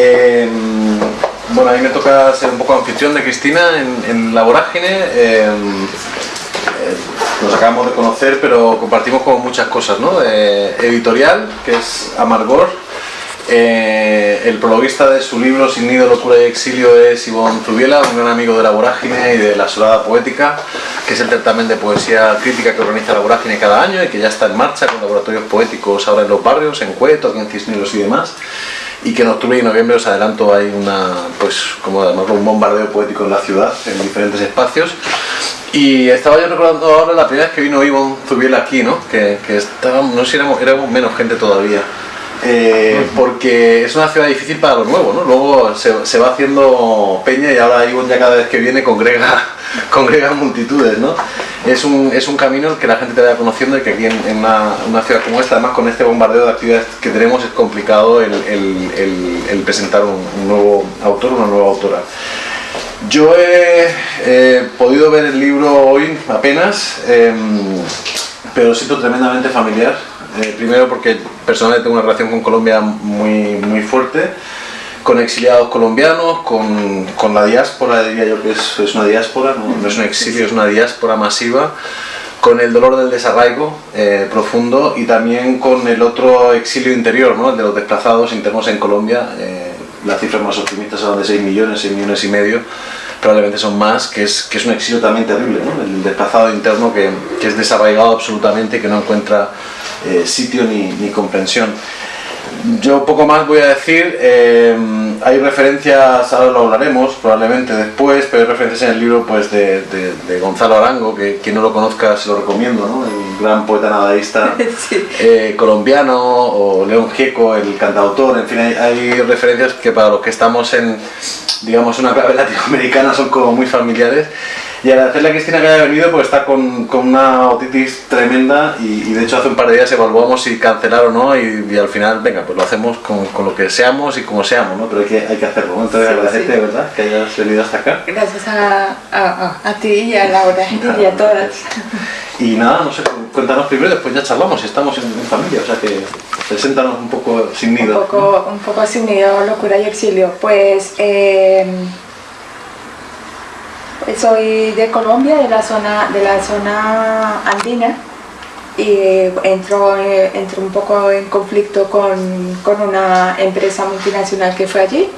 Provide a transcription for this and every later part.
Eh, bueno, a mí me toca ser un poco anfitrión de Cristina en, La Vorágine. Eh, eh, nos acabamos de conocer, pero compartimos como muchas cosas, ¿no? editorial, que es Amargor. El prologuista de su libro Sin nido, locura y exilio es Ivonne Zubiela, un gran amigo de La Vorágine y de La Solada Poética, que es el certamen de poesía crítica que organiza La Vorágine cada año y que ya está en marcha con laboratorios poéticos ahora en los barrios, en Cueto, en Cisneros y demás y que en octubre y noviembre os adelanto hay una pues como además un bombardeo poético en la ciudad en diferentes espacios y estaba yo recordando ahora la primera vez que vino Ivonne Zubiela aquí ¿no? que, que no sé si éramos, éramos menos gente todavía eh, porque es una ciudad difícil para lo nuevo, ¿no? Luego se, se, va haciendo peña y ahora Ivonne ya cada vez que viene congrega, congrega multitudes, ¿no? Es un, es un camino que la gente te vaya conociendo y que aquí en, una, una, ciudad como esta, además con este bombardeo de actividades que tenemos, es complicado el, el, el, presentar un, nuevo autor, una nueva autora. Yo he podido ver el libro hoy apenas, em, pero siento tremendamente familiar eh, primero porque personalmente tengo una relación con Colombia muy, muy fuerte, con exiliados colombianos, con, con la diáspora, diría yo que es, es una diáspora, no, es un exilio, es una diáspora masiva, con el dolor del desarraigo eh, profundo y también con el otro exilio interior, ¿no? el de los desplazados internos en Colombia. Eh, las cifras más optimistas son de 6 millones, 6 millones y medio, probablemente son más, que es, que es un exilio también terrible, ¿no? el desplazado interno que, que es desarraigado absolutamente, que no encuentra eh, sitio ni, ni, comprensión. Yo poco más voy a decir, eh, hay referencias, ahora lo hablaremos probablemente después, pero hay referencias en el libro pues, de, de, Gonzalo Arango, que quien no lo conozca se lo recomiendo, ¿no? el gran poeta nadaísta eh, colombiano, o León Gieco, el cantautor, en fin, hay, hay, referencias que para los que estamos en digamos una clave latinoamericana son como muy familiares y agradecerle a Cristina que haya venido porque está con, con una otitis tremenda y, de hecho hace un par de días evaluamos si cancelar o no y, al final, venga, pues lo hacemos con, con, lo que seamos y como seamos, ¿no? Pero hay que, hay que hacerlo, ¿no? Entonces agradecerte de verdad que hayas venido hasta acá. Gracias a, a, a ti y a Laura y a todas. Y nada, no sé, cuéntanos primero, después ya charlamos, estamos en, familia, o sea que preséntanos un poco sin nido. Un poco, un poco sin nido, locura y exilio. Pues... Eh, soy de Colombia, de la zona, de la zona andina y entro, eh, un poco en conflicto con, con, una empresa multinacional que fue allí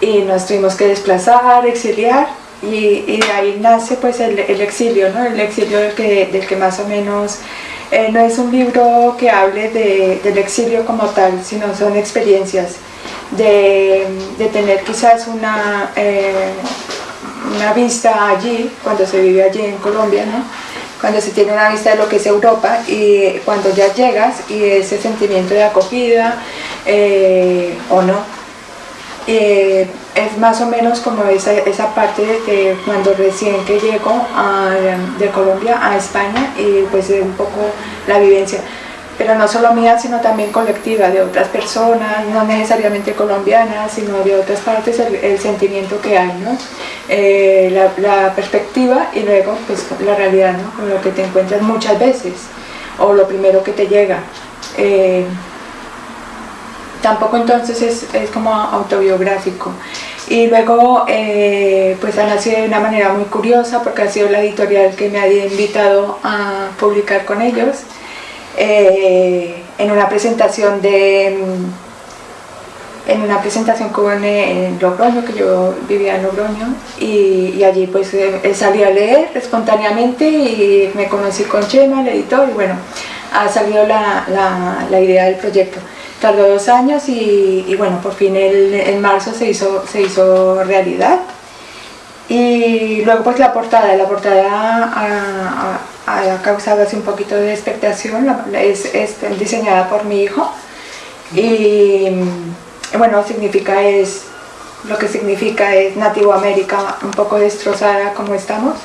y nos tuvimos que desplazar, exiliar y, de ahí nace pues el, el, exilio, ¿no? el exilio del que, del que más o menos eh, no es un libro que hable de, del exilio como tal, sino son experiencias de, de tener quizás una, eh, una vista allí, cuando se vive allí en Colombia, ¿no? cuando se tiene una vista de lo que es Europa y cuando ya llegas y ese sentimiento de acogida eh, o no, eh, es más o menos como esa, esa parte de que cuando recién que llego a, de Colombia a España y pues un poco la vivencia pero no solo mía, sino también colectiva, de otras personas, no necesariamente colombianas, sino de otras partes, el, sentimiento que hay, ¿no? Eh, la, perspectiva y luego pues, la realidad, ¿no? con lo que te encuentras muchas veces, o lo primero que te llega. Eh, tampoco entonces es, es, como autobiográfico. Y luego eh, pues ha nacido de una manera muy curiosa porque ha sido la editorial que me ha invitado a publicar con ellos eh, en una presentación de mm, en una presentación que Logroño, que yo vivía en Logroño, y, allí pues eh, salí a leer espontáneamente y me conocí con Chema, el editor, y bueno, ha salido la, la, idea del proyecto. Tardó dos años y, bueno, por fin el, en marzo se hizo, se hizo realidad. Y luego pues la portada, la portada ha causado así un poquito de expectación, es, diseñada por mi hijo y bueno, significa es, lo que significa es Nativo América un poco destrozada como estamos,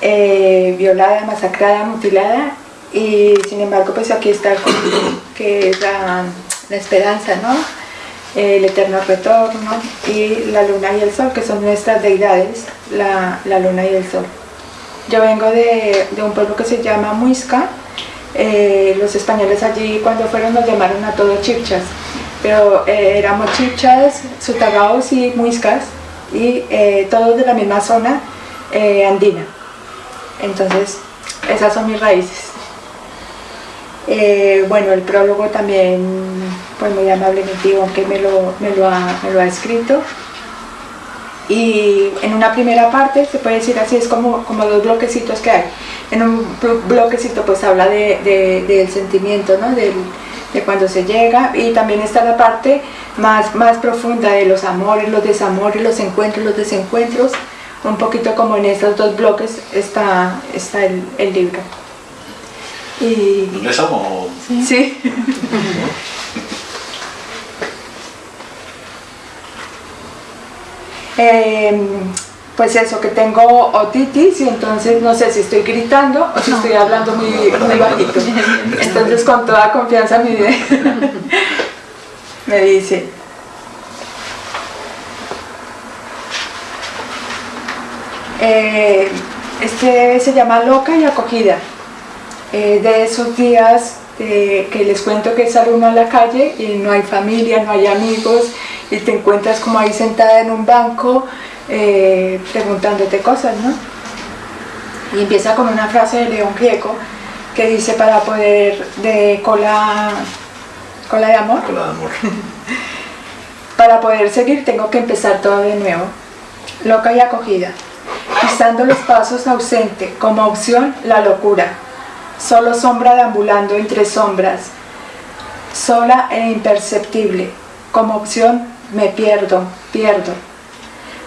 eh, violada, masacrada, mutilada y sin embargo pues aquí está el que es la, esperanza, ¿no? el eterno retorno y la luna y el sol que son nuestras deidades, la, la luna y el sol. Yo vengo de, un pueblo que se llama Muisca. Eh, los españoles allí cuando fueron nos llamaron a todos chipchas. pero eh, éramos chichas, sutagaos y muiscas, y eh, todos de la misma zona andina. Entonces, esas son mis raíces. bueno, el prólogo también, pues muy amablemente, aunque me lo, me lo, ha, me lo ha escrito. Y en una primera parte, se puede decir así, es como, como dos bloquecitos que hay. En un bloquecito pues habla de, del sentimiento, ¿no? Del, de cuando se llega y también está la parte más, más profunda de los amores, los desamores, los encuentros, los desencuentros, un poquito como en estos dos bloques está, está el, el libro. Y... ¿Empezamos? Sí. eh, pues eso, que tengo otitis y entonces no sé si estoy gritando o si estoy hablando muy, muy bajito. Entonces con toda confianza me, me dice, eh, este se llama Loca y Acogida. Eh, de esos días eh, que les cuento que sale uno a la calle y no hay familia, no hay amigos y te encuentras como ahí sentada en un banco eh, preguntándote cosas, ¿no? Y empieza con una frase de León Gieco que dice para poder de cola, cola de amor. Cola de amor. para poder seguir tengo que empezar todo de nuevo. Loca y acogida. Pisando los pasos ausente, como opción la locura. Solo sombra deambulando entre sombras. Sola e imperceptible. Como opción me pierdo, pierdo.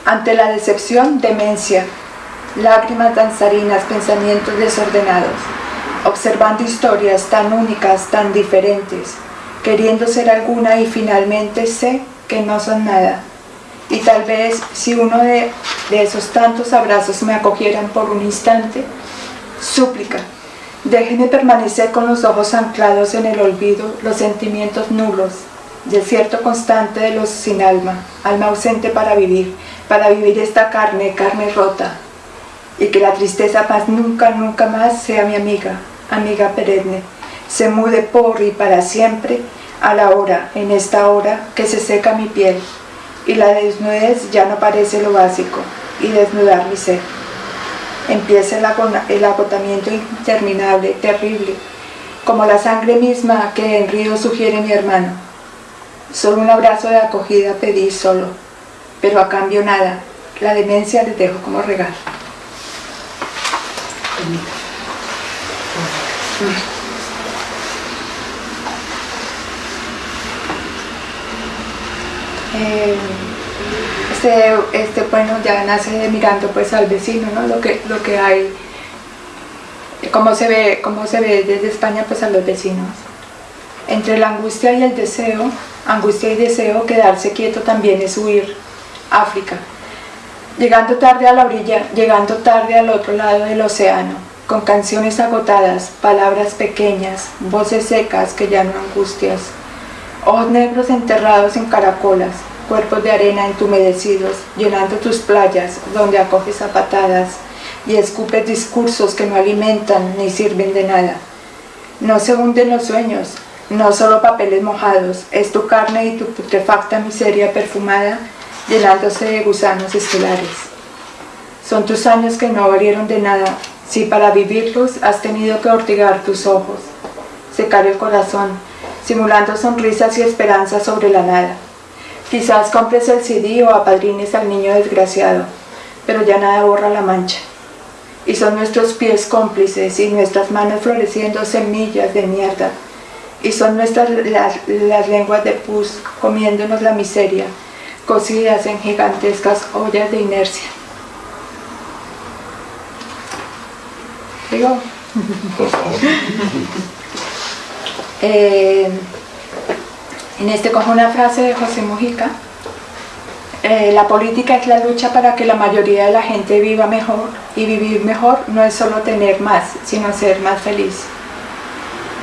Ante la decepción, demencia, lágrimas danzarinas, pensamientos desordenados, observando historias tan únicas, tan diferentes, queriendo ser alguna y finalmente sé que no son nada. Y tal vez si uno de, esos tantos abrazos me acogieran por un instante, súplica, déjenme permanecer con los ojos anclados en el olvido, los sentimientos nulos, desierto constante de los sin alma, alma ausente para vivir, para vivir esta carne, carne rota, y que la tristeza más nunca, nunca más sea mi amiga, amiga perenne, se mude por y para siempre a la hora, en esta hora que se seca mi piel, y la desnudez ya no parece lo básico, y desnudar mi ser. Empieza el agotamiento interminable, terrible, como la sangre misma que en río sugiere mi hermano. Solo un abrazo de acogida pedí solo pero a cambio nada. La demencia les dejo como regalo. Eh, este, este, bueno, ya nace mirando pues al vecino, ¿no? Lo que, lo que hay, cómo se ve, cómo se ve desde España pues a los vecinos. Entre la angustia y el deseo, angustia y deseo, quedarse quieto también es huir África. Llegando tarde a la orilla, llegando tarde al otro lado del océano, con canciones agotadas, palabras pequeñas, voces secas que ya angustias, ojos negros enterrados en caracolas, cuerpos de arena entumedecidos, llenando tus playas donde acoges a patadas y escupes discursos que no alimentan ni sirven de nada. No se hunden los sueños, no solo papeles mojados, es tu carne y tu putrefacta miseria perfumada llenándose de gusanos estelares. Son tus años que no valieron de nada, si para vivirlos has tenido que ortigar tus ojos, secar el corazón, simulando sonrisas y esperanzas sobre la nada. Quizás compres el CD o apadrines al niño desgraciado, pero ya nada borra la mancha. Y son nuestros pies cómplices y nuestras manos floreciendo semillas de mierda. Y son nuestras las, las lenguas de pus comiéndonos la miseria, cocidas en gigantescas ollas de inercia. ¿Digo? Por favor. Eh, en este cojo una frase de José Mujica. Eh, la política es la lucha para que la mayoría de la gente viva mejor y vivir mejor no es solo tener más, sino ser más feliz.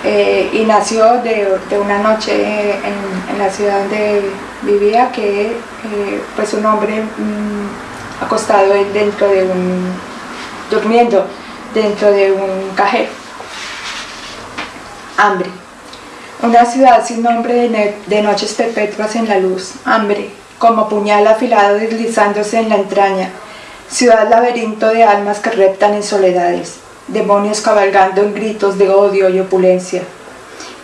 Eh, y nació de, una noche en, la ciudad donde vivía que eh, pues un hombre mm, acostado dentro de un durmiendo dentro de un cajero. Hambre. Una ciudad sin nombre de, noches perpetuas en la luz, hambre, como puñal afilado deslizándose en la entraña, ciudad laberinto de almas que reptan en soledades, demonios cabalgando en gritos de odio y opulencia,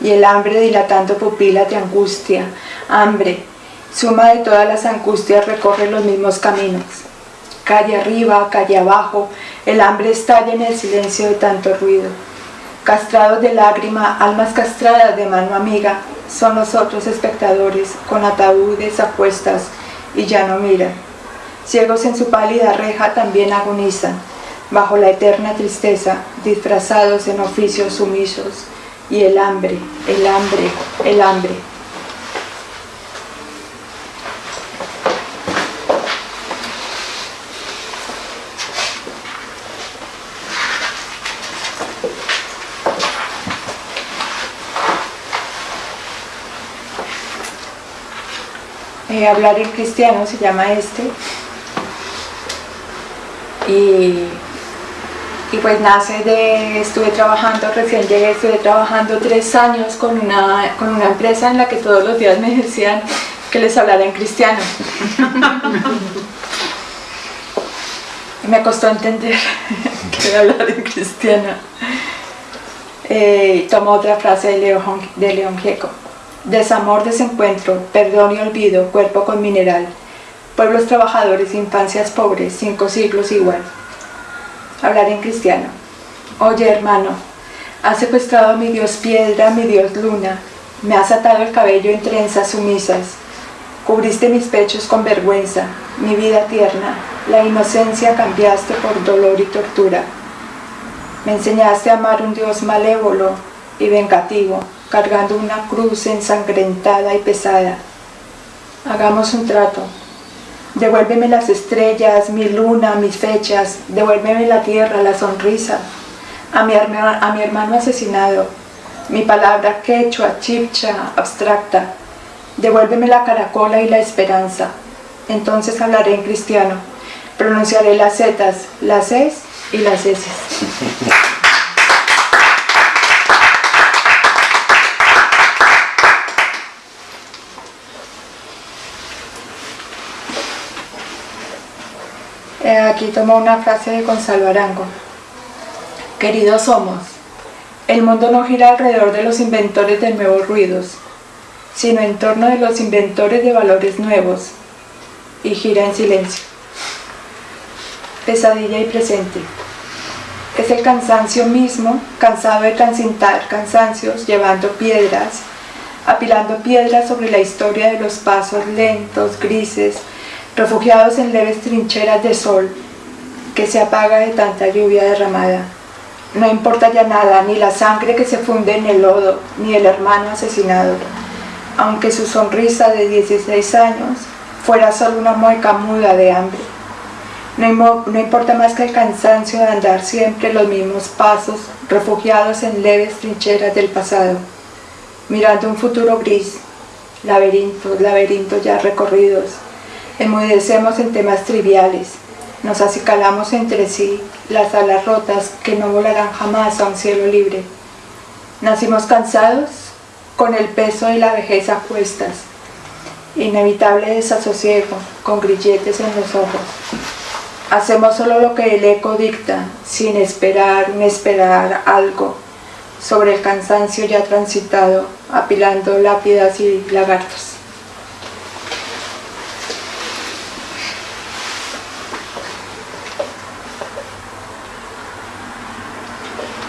y el hambre dilatando pupilas de angustia, hambre, suma de todas las angustias recorre los mismos caminos. Calle arriba, calle abajo, el hambre estalla en el silencio de tanto ruido castrados de lágrima, almas castradas de mano amiga, son los otros espectadores, con ataúdes apuestas y ya no miran. Ciegos en su pálida reja también agonizan, bajo la eterna tristeza, disfrazados en oficios sumisos, y el hambre, el hambre, el hambre, Eh, hablar en cristiano se llama este. Y, pues nace de, estuve trabajando, recién llegué, estuve trabajando tres años con una, con una empresa en la que todos los días me decían que les hablara en cristiano. me costó entender que hablar en cristiano. Eh, tomo otra frase de León, de León Gieco Desamor, desencuentro, perdón y olvido, cuerpo con mineral. Pueblos trabajadores, infancias pobres, cinco siglos igual. Hablar en cristiano. Oye hermano, has secuestrado a mi Dios piedra, mi Dios luna. Me has atado el cabello en trenzas sumisas. Cubriste mis pechos con vergüenza, mi vida tierna. La inocencia cambiaste por dolor y tortura. Me enseñaste a amar un Dios malévolo y vengativo cargando una cruz ensangrentada y pesada. Hagamos un trato. Devuélveme las estrellas, mi luna, mis fechas, devuélveme la tierra, la sonrisa, a mi, a mi hermano asesinado, mi palabra quechua, chipcha, abstracta, devuélveme la caracola y la esperanza. Entonces hablaré en cristiano, pronunciaré las zetas, las es y las eses. Eh, aquí tomo una frase de Gonzalo Arango. Queridos somos, el mundo no gira alrededor de los inventores de nuevos ruidos, sino en torno de los inventores de valores nuevos, y gira en silencio. Pesadilla y presente. Es el cansancio mismo, cansado de transitar cansancios, llevando piedras, apilando piedras sobre la historia de los pasos lentos, grises, refugiados en leves trincheras de sol que se apaga de tanta lluvia derramada. No importa ya nada, ni la sangre que se funde en el lodo, ni el hermano asesinado, aunque su sonrisa de 16 años fuera solo una mueca muda de hambre. No, importa más que el cansancio de andar siempre los mismos pasos, refugiados en leves trincheras del pasado, mirando un futuro gris, laberintos, laberintos ya recorridos, Enmudecemos en temas triviales, nos acicalamos entre sí las alas rotas que no volarán jamás a un cielo libre. Nacimos cansados, con el peso y la vejez a cuestas, inevitable desasosiego, con grilletes en los ojos. Hacemos solo lo que el eco dicta, sin esperar ni esperar algo, sobre el cansancio ya transitado, apilando lápidas y lagartos.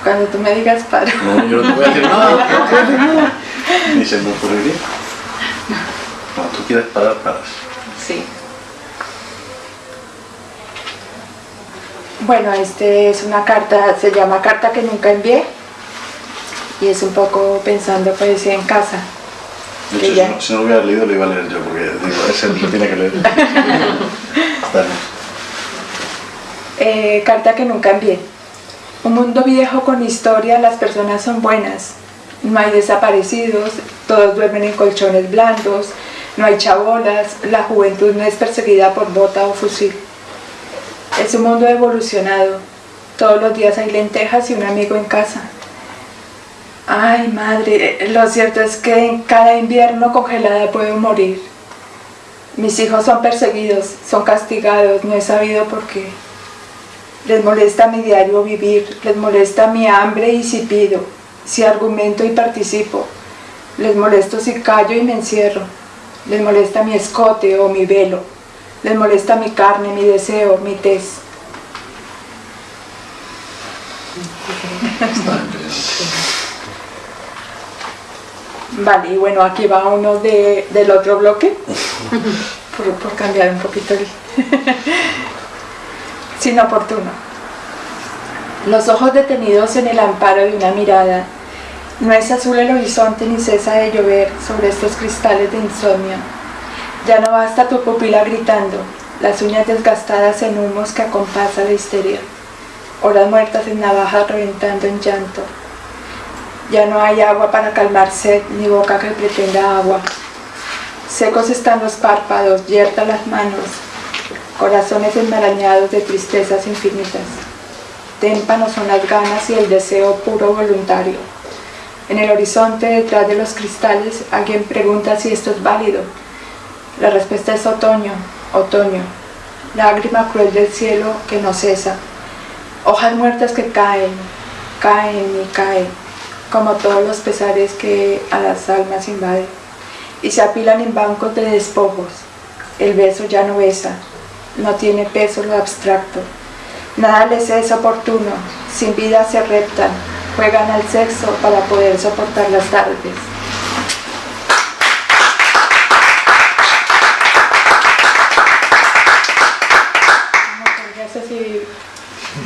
Cuando tú me digas para. No, yo no te voy a decir nada. Ni se me ocurriría. Cuando tú quieres parar, paras. Sí. Bueno, este es una carta, se llama Carta que nunca envié y es un poco pensando poesía en casa. De hecho, si, no, si, no, lo hubiera leído, lo iba a leer yo, porque digo, ese lo tiene que leer. eh, carta que nunca envié. Un mundo viejo con historia, las personas son buenas. No hay desaparecidos, todos duermen en colchones blandos, no hay chabolas, la juventud no es perseguida por bota o fusil. Es un mundo evolucionado. Todos los días hay lentejas y un amigo en casa. Ay, madre, lo cierto es que en cada invierno congelada puedo morir. Mis hijos son perseguidos, son castigados, no he sabido por qué. Les molesta mi diario vivir, les molesta mi hambre y si pido, si argumento y participo. Les molesto si callo y me encierro. Les molesta mi escote o mi velo. Les molesta mi carne, mi deseo, mi tez. Vale, y bueno, aquí va uno del otro bloque, por, cambiar un poquito el... sin oportuno. Los ojos detenidos en el amparo de una mirada. No es azul el horizonte ni cesa de llover sobre estos cristales de insomnio. Ya no basta tu pupila gritando, las uñas desgastadas en humos que acompasa la histeria. Horas muertas en navajas reventando en llanto. Ya no hay agua para calmar sed, ni boca que pretenda agua. Secos están los párpados, yertas las manos, corazones enmarañados de tristezas infinitas. Témpanos son las ganas y el deseo puro voluntario. En el horizonte, detrás de los cristales, alguien pregunta si esto es válido. La respuesta es otoño, otoño, lágrima cruel del cielo que no cesa. Hojas muertas que caen, caen y caen como todos los pesares que a las almas invaden, y se apilan en bancos de despojos. El beso ya no besa, no tiene peso lo abstracto. Nada les es oportuno, sin vida se reptan, juegan al sexo para poder soportar las tardes.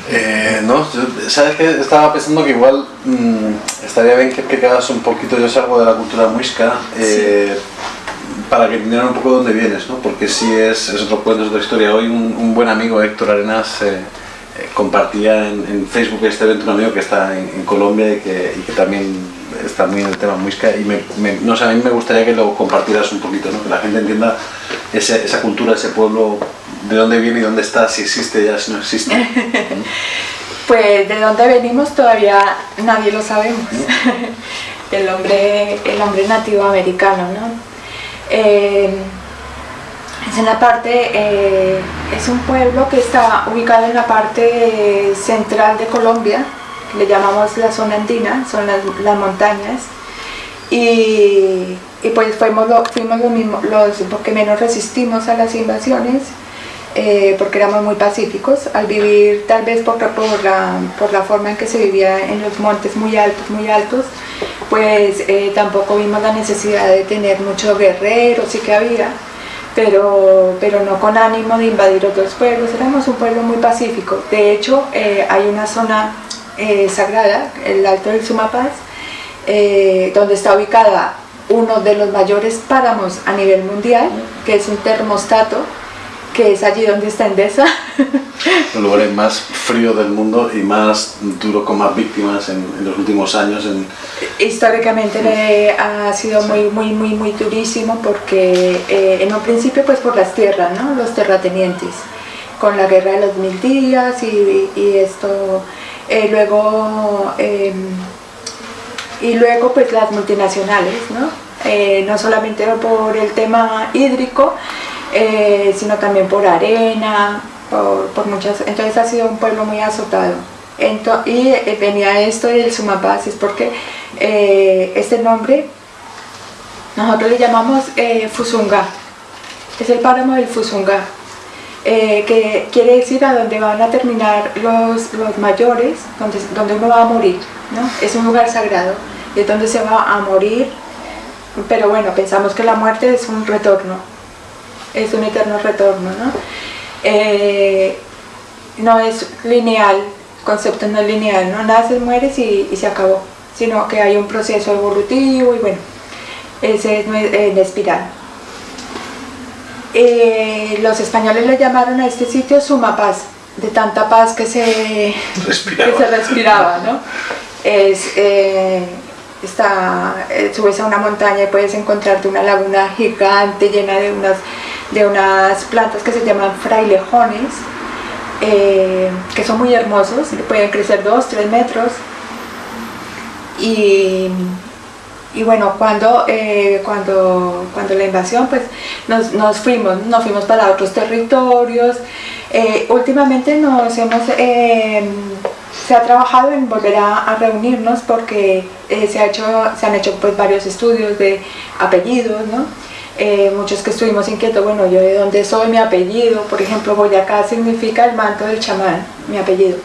Eh, no, sabes que estaba pensando que igual mm, estaría bien que explicaras un poquito, yo salgo de la cultura muisca, eh, para que entendieran un poco de dónde vienes, ¿no? porque si es, es otro cuento, es otra historia. Hoy un, buen amigo, Héctor Arenas, eh, compartía en, Facebook este evento, un amigo que está en, Colombia y que, y que, también está muy en el tema muisca, y me, no sé, a mí me gustaría que lo compartieras un poquito, ¿no? que la gente entienda esa cultura, ese pueblo ¿De dónde viene y dónde está? Si existe ya, si no existe. pues de dónde venimos todavía nadie lo sabemos. el, hombre, el hombre nativo americano, ¿no? Eh, es en la parte, eh, es un pueblo que está ubicado en la parte central de Colombia, le llamamos la zona andina, son las, montañas, y, pues fuimos, fuimos los, los que menos resistimos a las invasiones eh, porque éramos muy pacíficos, al vivir tal vez por, por, la, por la forma en que se vivía en los montes muy altos, muy altos, pues eh, tampoco vimos la necesidad de tener muchos guerreros, sí que había, pero, pero no con ánimo de invadir otros pueblos, éramos un pueblo muy pacífico. De hecho, eh, hay una zona sagrada, el Alto del Sumapaz, donde está ubicada uno de los mayores páramos a nivel mundial, que es un termostato, que es allí donde está Endesa. El lugar más frío del mundo y más duro con más víctimas en, los últimos años. En... Históricamente ha sido muy, muy, muy, muy durísimo porque eh, en un principio pues por las tierras, ¿no? los terratenientes, con la guerra de los mil días y, esto, eh, luego, em, y luego pues las multinacionales, ¿no? Eh, no solamente por el tema hídrico, eh, sino también por arena, por, muchas, entonces ha sido un pueblo muy azotado. y eh, venía esto del Sumapaz, es porque eh, este nombre nosotros le llamamos Fusunga, es el páramo del Fusunga, que quiere decir a donde van a terminar los, los mayores, donde, donde uno va a morir, ¿no? es un lugar sagrado, es donde se va a morir, pero bueno, pensamos que la muerte es un retorno, es un eterno retorno, ¿no? Eh, no es lineal, el concepto no es lineal, no naces, mueres y, se acabó, sino que hay un proceso evolutivo y bueno, ese es en espiral. Eh, los españoles le llamaron a este sitio Suma Paz, de tanta paz que se respiraba, que se respiraba ¿no? Es, eh, está, subes a una montaña y puedes encontrarte una laguna gigante llena de unas de unas plantas que se llaman frailejones, eh, que son muy hermosos, pueden crecer 2, 3 metros. y, y bueno, cuando, eh, cuando, cuando la invasión, pues nos, nos, fuimos, nos fuimos para otros territorios. Eh, últimamente nos hemos, eh, se ha trabajado en volver a, reunirnos porque se, ha hecho, se han hecho pues varios estudios de apellidos, ¿no? muchos que estuvimos inquietos, bueno, yo de dónde soy, mi apellido, por ejemplo, Boyacá significa el manto del chamán, mi apellido.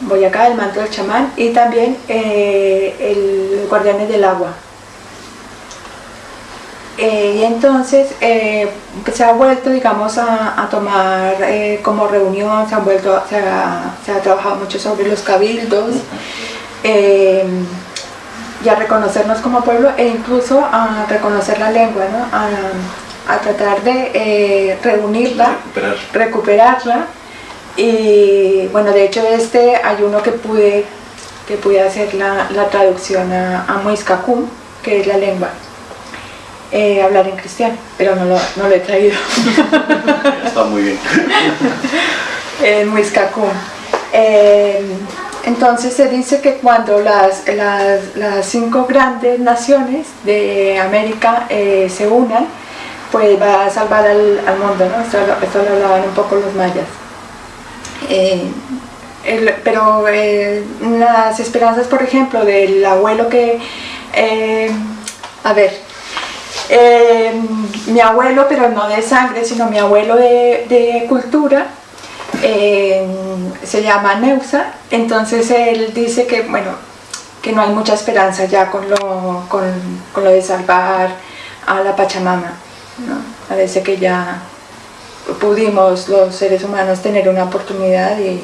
Boyacá, el manto del chamán, y también el Guardianes del Agua, eh, y entonces eh, se ha vuelto, digamos, a, tomar eh, como reunión, se, han vuelto, se ha, trabajado mucho sobre los cabildos y a reconocernos como pueblo e incluso a reconocer la lengua, a, tratar de reunirla, recuperarla. Y bueno, de hecho este hay uno que pude, que pude hacer la, traducción a, a Muiscacum, que es la lengua. Eh, hablar en cristiano, pero no lo, no lo he traído. Está muy bien. en Muiscacún. Eh, entonces se dice que cuando las, las, cinco grandes naciones de América eh, se unan, pues va a salvar al, mundo, ¿no? Esto, lo hablaban un poco los mayas. pero las esperanzas, por ejemplo, del abuelo que, a ver, eh, mi abuelo, pero no de sangre, sino mi abuelo de, cultura, eh, se llama Neusa, entonces él dice que, bueno, que no hay mucha esperanza ya con lo, con, lo de salvar a la Pachamama. Parece que ya pudimos los seres humanos tener una oportunidad y,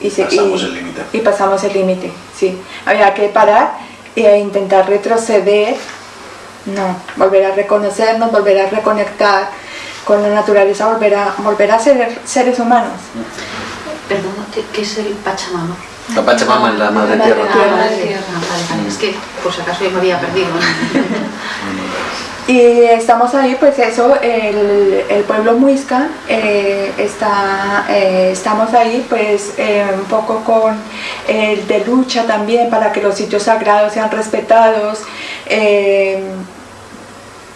y, pasamos el límite. Y pasamos el límite, sí. Había que parar e intentar retroceder no, volver a reconocernos, volver a reconectar con la naturaleza, volver a, volver a ser seres humanos. Perdón, ¿qué es el Pachamama? La Pachamama es la Madre Tierra. La Madre Tierra, Es que por si acaso yo me había perdido. Y estamos ahí, pues eso, el, el pueblo muisca, eh, está, eh, estamos ahí pues eh, un poco con el de lucha también para que los sitios sagrados sean respetados,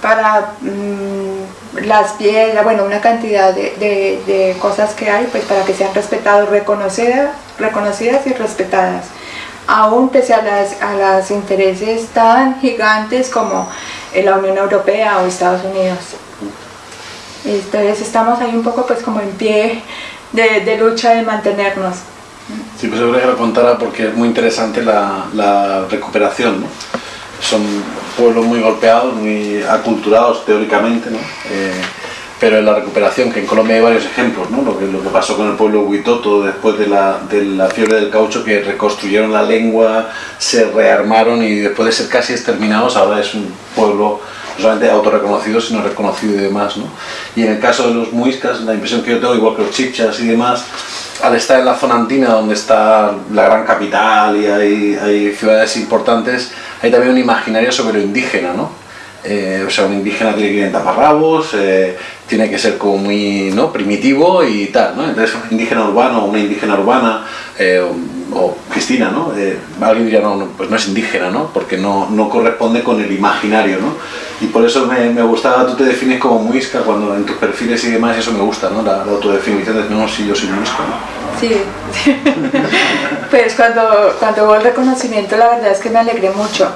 para mm, las piedras, bueno, una cantidad de, cosas que hay, pues para que sean respetados, reconocidas, reconocidas y respetadas, aún pese a las, a los intereses tan gigantes como la Unión Europea o Estados Unidos. Entonces estamos ahí un poco pues como en pie de, lucha de mantenernos. Sí, pues yo que lo contara porque es muy interesante la, la recuperación, ¿no? son pueblos muy golpeados, muy aculturados teóricamente, ¿no? Eh, pero en la recuperación, que en Colombia hay varios ejemplos, ¿no? lo, que, lo que pasó con el pueblo Huitoto después de la, de la fiebre del caucho, que reconstruyeron la lengua, se rearmaron y después de ser casi exterminados, ahora es un pueblo no solamente autorreconocido, sino reconocido y demás. ¿no? Y en el caso de los muiscas, la impresión que yo tengo, igual que los chichas y demás, al estar en la zona andina donde está la gran capital y hay, hay ciudades importantes, hay también un imaginario sobre lo indígena, ¿no? Eh, o sea, un indígena tiene que ir en taparrabos, eh, tiene que ser como muy ¿no? primitivo y tal, ¿no? Entonces un indígena urbano una indígena urbana, eh, o, Cristina, ¿no? alguien diría, no, pues no es indígena, ¿no? Porque no, no corresponde con el imaginario, ¿no? Y por eso me, me, gustaba, tú te defines como muisca cuando en tus perfiles y demás, eso me gusta, ¿no? La, autodefinición de, no, sí, yo soy muisca, ¿no? Sí, pues cuando, cuando hubo el reconocimiento la verdad es que me alegré mucho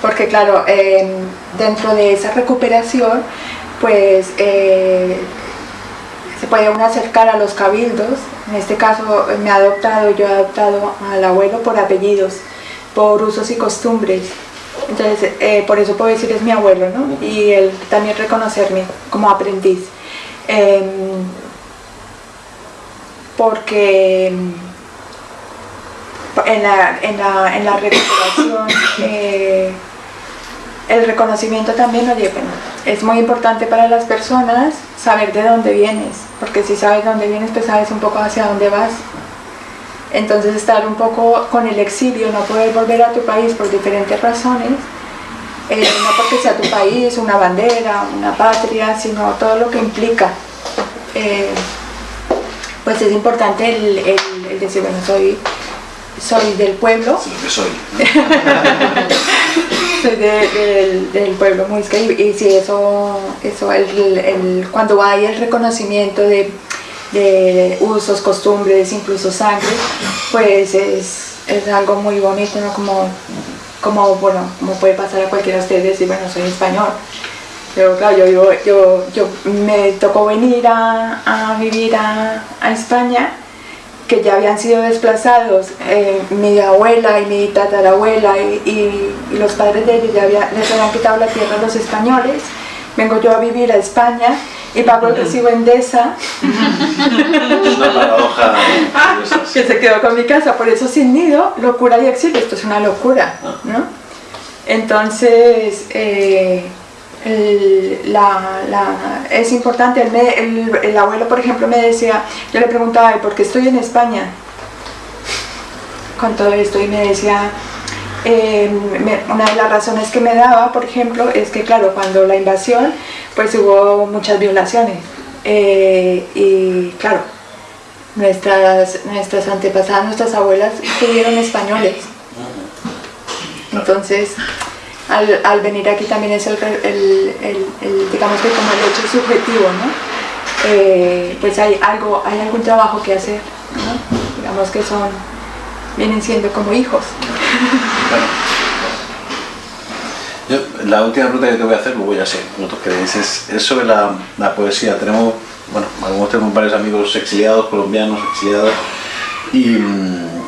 porque claro, em, dentro de esa recuperación, pues eh, se puede uno acercar a los cabildos, en este caso me ha adoptado, yo he adoptado al abuelo por apellidos, por usos y costumbres, entonces eh, por eso puedo decir es mi abuelo, ¿no? Y él también reconocerme como aprendiz. Em, porque en la, en la, en la recuperación eh, el reconocimiento también, oye, bueno, es muy importante para las personas saber de dónde vienes, porque si sabes dónde vienes, pues sabes un poco hacia dónde vas. Entonces estar un poco con el exilio, no poder volver a tu país por diferentes razones, eh, no porque sea tu país, una bandera, una patria, sino todo lo que implica. Eh, pues es importante el, decir, bueno, soy, soy del pueblo. Lo que soy. soy del pueblo muisca y, y sí, eso, eso el, cuando hay el reconocimiento de, de, usos, costumbres, incluso sangre, pues es, es algo muy bonito, ¿no? Como, como, bueno, como puede pasar a cualquiera de ustedes decir, bueno, soy español. Pero claro, yo, yo, yo, yo me tocó venir a, a vivir a, a España que ya habían sido desplazados, eh, mi abuela y mi tatarabuela y, y, los padres de ellos ya les habían quitado la tierra a los españoles, vengo yo a vivir a España y pago el recibo Endesa. Es una paradoja que se quedó con mi casa, por eso sin nido, locura y exilio, esto es una locura, ¿no? Entonces, eh, la, la, es importante, el, el, abuelo por ejemplo me decía, yo le preguntaba, ¿por qué estoy en España? Con todo esto y me decía, eh, una de las razones que me daba, por ejemplo, es que claro, cuando la invasión, pues hubo muchas violaciones eh, y claro, nuestras, nuestras antepasadas, nuestras abuelas tuvieron españoles. Entonces, al, venir aquí también es el, digamos que como el hecho subjetivo, ¿no? Eh, pues hay algo, hay algún trabajo que hacer, ¿no? digamos que son, vienen siendo como hijos. Yo, la última pregunta que te voy a hacer, luego ya sé, nosotros queréis, es, es sobre la, la, poesía. Tenemos, bueno, algunos tenemos varios amigos exiliados, colombianos exiliados, y,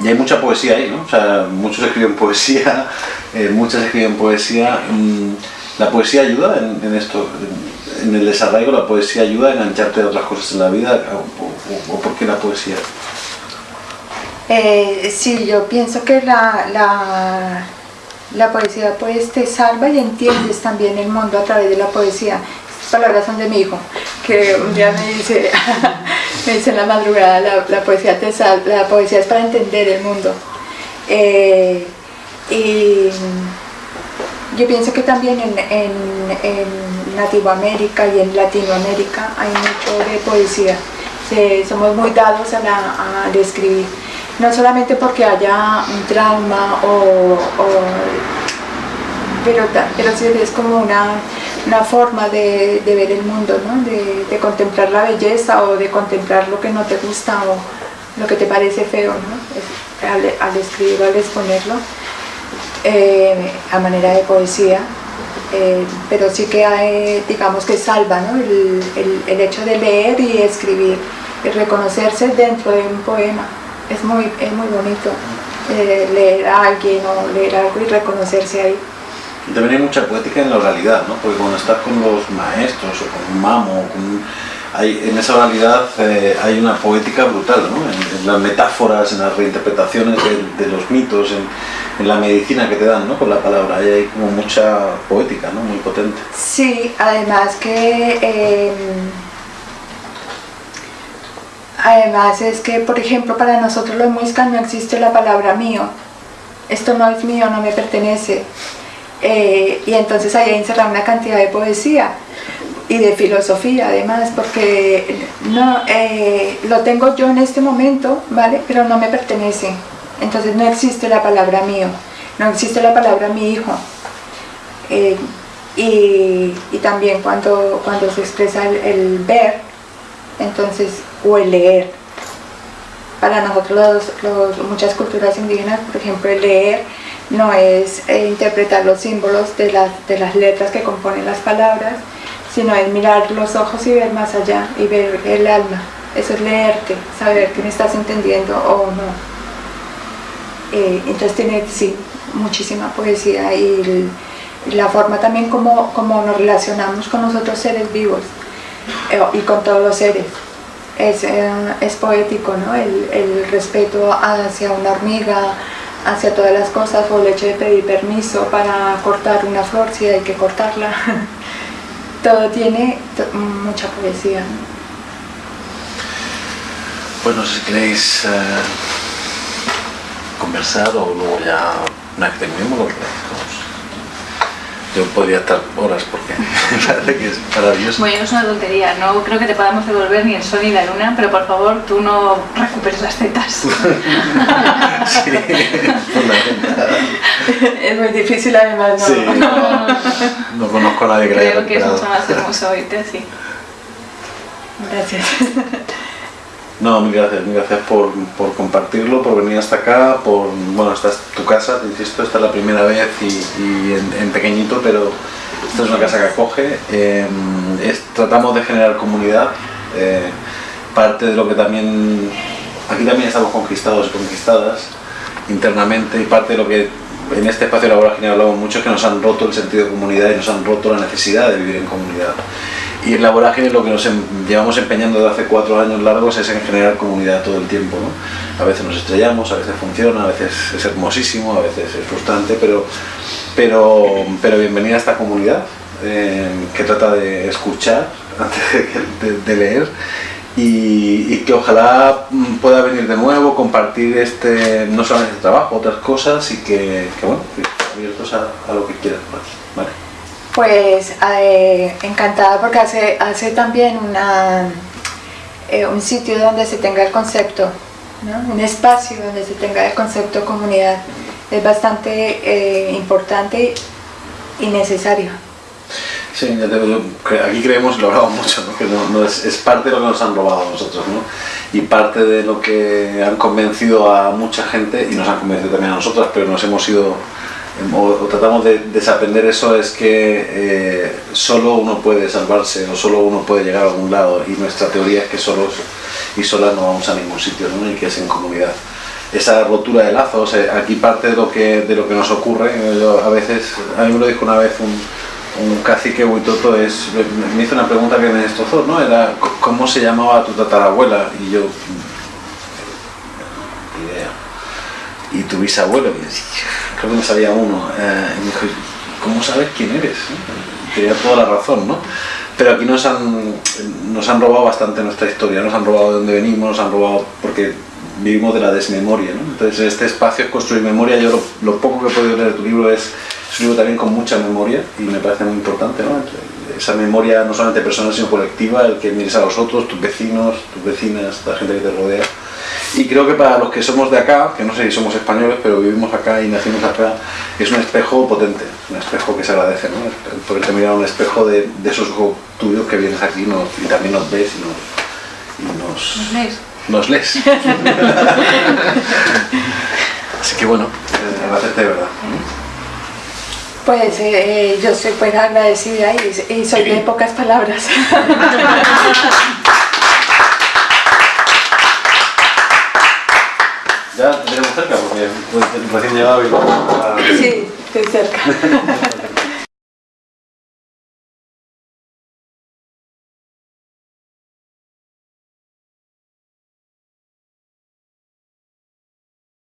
y hay mucha poesía ahí, ¿no? O sea, muchos escriben poesía, eh, muchas escriben poesía. Mm, ¿La poesía ayuda en, esto? En, el desarraigo la poesía ayuda a engancharte a otras cosas en la vida? ¿O, por qué la poesía? Eh, sí, yo pienso que la, la, la, poesía pues te salva y entiendes también el mundo a través de la poesía. Estas palabras son de mi hijo, que un día me dice, me dice en la madrugada, la, poesía te la poesía es para entender el mundo. Eh, y yo pienso que también en, en, en Latinoamérica y en Latinoamérica hay mucho de poesía. somos muy dados a, la, a escribir. No solamente porque haya un trauma o, pero, pero sí es como una, una forma de, ver el mundo, ¿no? de, contemplar la belleza o de contemplar lo que no te gusta o lo que te parece feo, ¿no? al, al escribir o al exponerlo. Eh, a manera de poesía, eh, pero sí que hay, digamos que salva el, el, hecho de leer y escribir, y reconocerse dentro de un poema. Es muy, es muy bonito eh, leer a alguien o leer algo y reconocerse ahí. También hay mucha poética en la oralidad, ¿no? porque cuando estás con los maestros o con un mamo, con hay, en esa oralidad hay una poética brutal, ¿no? en, las metáforas, en las reinterpretaciones de, los mitos, en, en la medicina que te dan, ¿no? Con la palabra, hay como mucha poética, ¿no? Muy potente. Sí, además que... Em, además es que, por ejemplo, para nosotros los muiscas no existe la palabra mío. Esto no es mío, no me pertenece. Eh, y entonces ahí encerrado una cantidad de poesía y de filosofía además, porque no, eh, lo tengo yo en este momento, ¿vale? Pero no me pertenece. Entonces no existe la palabra mío, no existe la palabra mi hijo. Eh, y, también cuando, cuando se expresa el, ver, entonces, o el leer. Para nosotros muchas culturas indígenas, por ejemplo, el leer no es eh, interpretar los símbolos de las, de las letras que componen las palabras, sino es mirar los ojos y ver más allá y ver el alma. Eso es leerte, saber que me estás entendiendo o no. Eh, entonces tiene sí, muchísima poesía y la forma también como, como, nos relacionamos con nosotros seres vivos eh, y con todos los seres. Es, eh, es poético, ¿no? El, el, respeto hacia una hormiga, hacia todas las cosas, o el hecho de pedir permiso para cortar una flor si hay que cortarla. Todo tiene mucha poesía. Bueno, si queréis conversar o luego ya vez terminemos lo que yo podría estar horas porque me parece que es maravilloso. Bueno, es una tontería, no creo que te podamos devolver ni el sol ni la luna, pero por favor tú no recuperes las tetas. sí. Es muy difícil además, ¿no? Sí, no, no conozco a nadie que Creo que es mucho más hermoso oírte así. Gracias. No, mil gracias, mil gracias por, por compartirlo, por venir hasta acá, por, bueno, esta es tu casa, te insisto, esta es la primera vez y, en, pequeñito, pero esta es una casa que acoge. Es- tratamos de generar comunidad, eh, parte de lo que también, aquí también estamos conquistados y conquistadas internamente y parte de lo que en este espacio de la vorágine hablamos mucho es que nos han roto el sentido de comunidad y nos han roto la necesidad de vivir en comunidad. Y en la vorágine lo que nos em- llevamos empeñando desde hace cuatro años largos es en generar comunidad todo el tiempo. ¿no? A veces nos estrellamos, a veces funciona, a veces es hermosísimo, a veces es frustrante, pero, pero, pero bienvenida a esta comunidad eh, que trata de escuchar antes de, leer y, que ojalá mm, pueda venir de nuevo, compartir este, no solamente este trabajo, otras cosas y que, que, bueno, abiertos a, lo que quieran. Pues eh, encantada porque hace, hace también una, eh, un sitio donde se tenga el concepto, ¿no? un espacio donde se tenga el concepto comunidad. Es bastante eh, importante y necesario. Sí, te aquí creemos, lo hablamos mucho, ¿no? que no, no es, es parte de lo que nos han robado a nosotros, ¿no? y parte de lo que han convencido a mucha gente, y nos han convencido también a nosotras, pero nos hemos ido, o, o tratamos de desaprender eso, es que eh, solo uno puede salvarse, o solo uno puede llegar a algún lado, y nuestra teoría es que solos y solas no vamos a ningún sitio, ¿no? y que es en comunidad esa rotura de lazos, eh, aquí parte de lo que, de lo que nos ocurre, yo a veces, a mí me lo dijo una vez un, un cacique buitoto, es, me- hizo una pregunta que me destrozó, ¿no? Era, ¿cómo se llamaba tu tatarabuela? Y yo, ni idea. Y tu bisabuelo, y yo, creo que me sabía uno, eh, y me dijo, ¿cómo sabes quién eres? Tenía toda la razón, ¿no? Pero aquí nos han, nos han robado bastante nuestra historia, nos han robado de dónde venimos, nos han robado porque vivimos de la desmemoria, ¿no? Entonces este espacio es construir memoria, yo lo, lo poco que he podido leer de tu libro es, es un libro también con mucha memoria y me parece muy importante, ¿no? Esa memoria no solamente personal sino colectiva, el que mires a los otros, tus vecinos, tus vecinas, la gente que te rodea. Y creo que para los que somos de acá, que no sé si somos españoles, pero vivimos acá y nacimos acá, es un espejo potente, un espejo que se agradece, ¿no? El poderte mirar a un espejo de, de esos ojos tuyos que vienes aquí nos- y también nos ves y nos, y nos, ¿Nos lees? nos lees. Así que bueno, eh, agradecerte de verdad. Pues eh, yo soy pues agradecida y, y soy de pocas palabras. Ya te tenemos cerca porque recién llegado y... sí, estoy cerca.